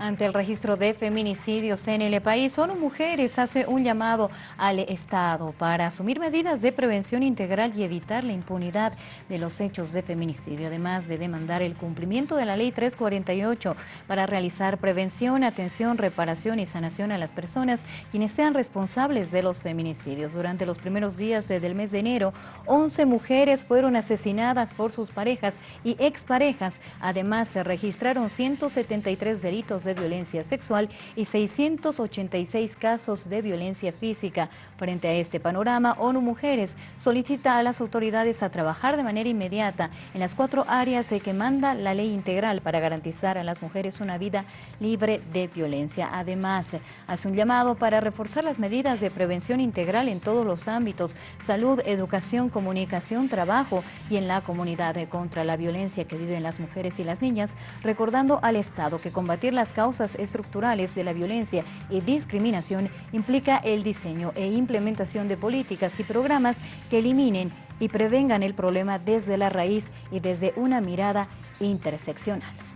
Ante el registro de feminicidios en el país, ONU Mujeres hace un llamado al Estado para asumir medidas de prevención integral y evitar la impunidad de los hechos de feminicidio, además de demandar el cumplimiento de la Ley 348 para realizar prevención, atención, reparación y sanación a las personas quienes sean responsables de los feminicidios. Durante los primeros días del mes de enero, 11 mujeres fueron asesinadas por sus parejas y exparejas. Además, se registraron 173 delitos de violencia sexual y 686 casos de violencia física. Frente a este panorama, ONU Mujeres solicita a las autoridades a trabajar de manera inmediata en las cuatro áreas que manda la ley integral para garantizar a las mujeres una vida libre de violencia. Además, hace un llamado para reforzar las medidas de prevención integral en todos los ámbitos, salud, educación, comunicación, trabajo y en la comunidad contra la violencia que viven las mujeres y las niñas, recordando al Estado que combatir las causas estructurales de la violencia y discriminación implica el diseño e implementación de políticas y programas que eliminen y prevengan el problema desde la raíz y desde una mirada interseccional.